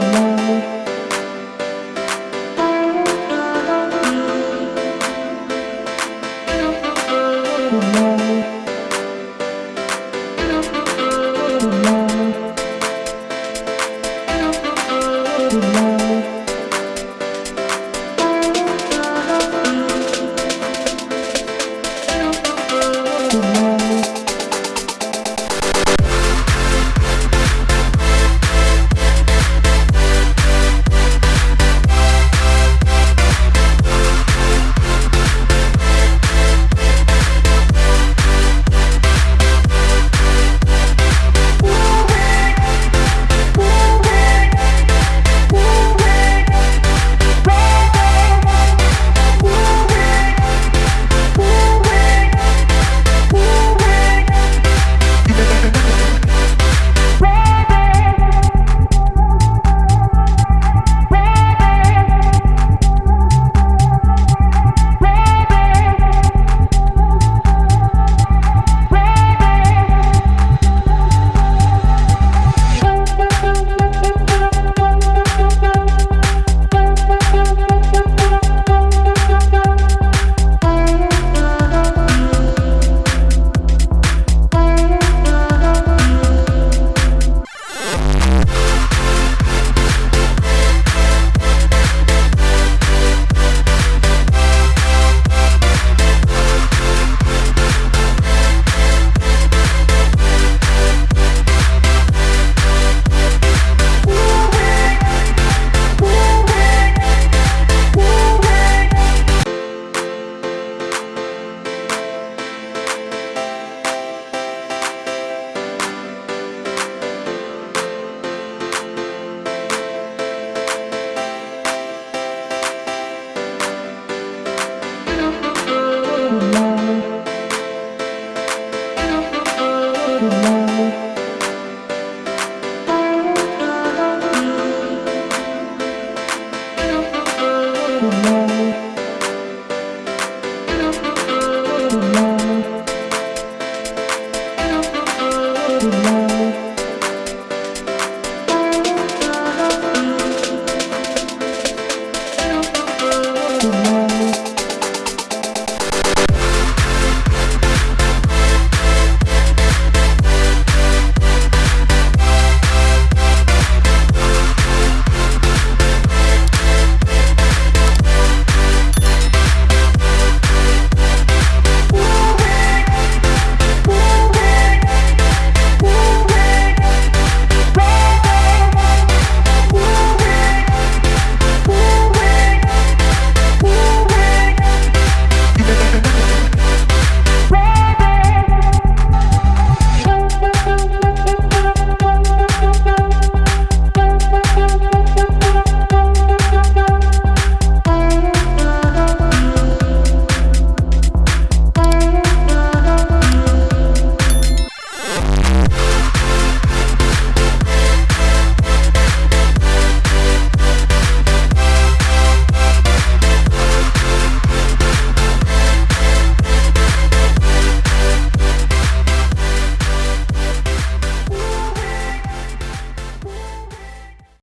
tomorrow.